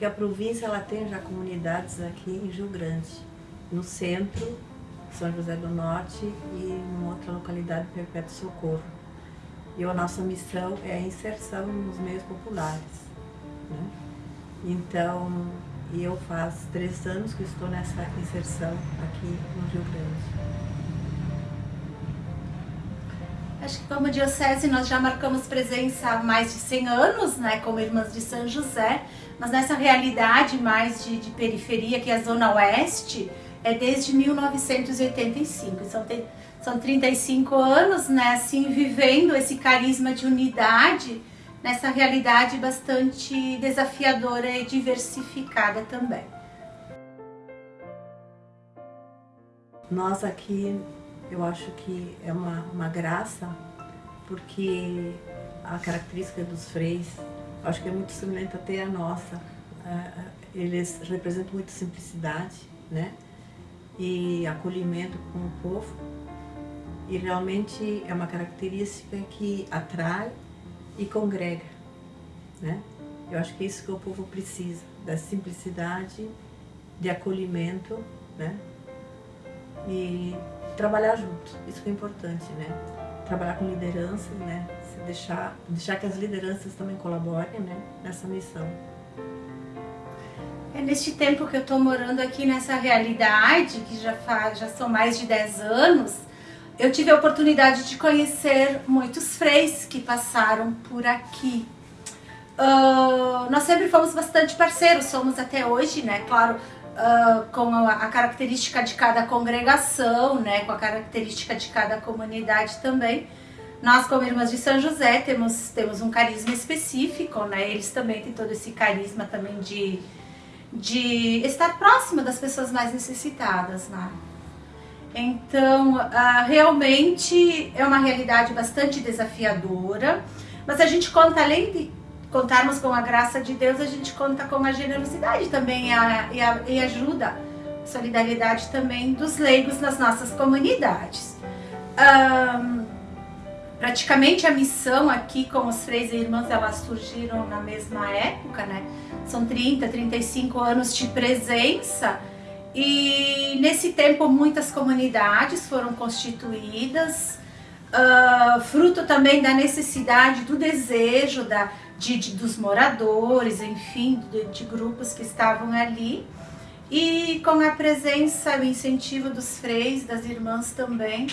que a província ela tem já comunidades aqui em Rio Grande, no centro, São José do Norte e em outra localidade, Perpétuo Socorro. E a nossa missão é a inserção nos meios populares. Né? Então, eu faz três anos que estou nessa inserção aqui no Rio Grande. Acho que como diocese nós já marcamos presença há mais de 100 anos, né, como Irmãs de São José, mas nessa realidade mais de, de periferia, que é a Zona Oeste, é desde 1985. Então são 35 anos, né, assim, vivendo esse carisma de unidade nessa realidade bastante desafiadora e diversificada também. Nós aqui eu acho que é uma, uma graça, porque a característica dos freis, acho que é muito semelhante até a nossa. Eles representam muito simplicidade, né? E acolhimento com o povo. E realmente é uma característica que atrai e congrega, né? Eu acho que é isso que o povo precisa, da simplicidade, de acolhimento, né? E trabalhar junto, isso que é importante, né? Trabalhar com lideranças, né? Se deixar, deixar que as lideranças também colaborem né? nessa missão. É neste tempo que eu estou morando aqui nessa realidade, que já, faz, já são mais de 10 anos, eu tive a oportunidade de conhecer muitos freis que passaram por aqui. Uh, nós sempre fomos bastante parceiros, somos até hoje, né? Claro, uh, com a, a, característica de cada congregação, né, com a característica de cada comunidade também. Nós, como Irmãs de São José, temos, temos um carisma específico, né, eles também têm todo esse carisma também de, de estar próximo das pessoas mais necessitadas, né. Então, uh, realmente é uma realidade bastante desafiadora, mas a gente conta, além de contarmos com a graça de Deus, a gente conta com a generosidade também e, a, e, a, e ajuda, solidariedade também dos leigos nas nossas comunidades. Um, praticamente a missão aqui com os freis e irmãs, elas surgiram na mesma época, né? São 30, 35 anos de presença e nesse tempo muitas comunidades foram constituídas, uh, fruto também da necessidade, do desejo, da, de, de dos moradores, enfim, de, de, grupos que estavam ali. E com a presença e o incentivo dos freis, das irmãs também,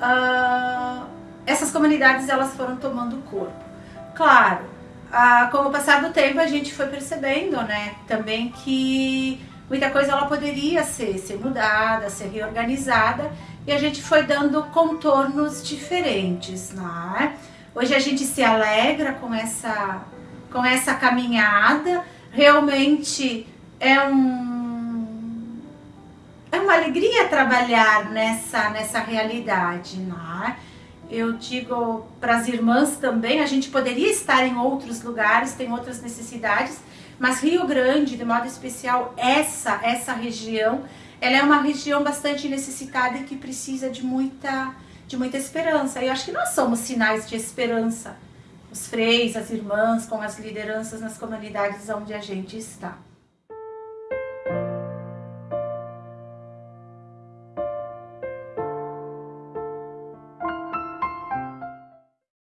uh, essas comunidades elas foram tomando corpo. Claro, uh, com o passar do tempo a gente foi percebendo né, também que muita coisa ela poderia ser, ser mudada, ser reorganizada e a gente foi dando contornos diferentes. Né? Hoje a gente se alegra com essa com essa caminhada. Realmente é um é uma alegria trabalhar nessa nessa realidade, né? Eu digo para as irmãs também, a gente poderia estar em outros lugares, tem outras necessidades, mas Rio Grande, de modo especial, essa essa região, ela é uma região bastante necessitada e que precisa de muita de muita esperança. E eu acho que nós somos sinais de esperança os freis, as irmãs, com as lideranças nas comunidades onde a gente está.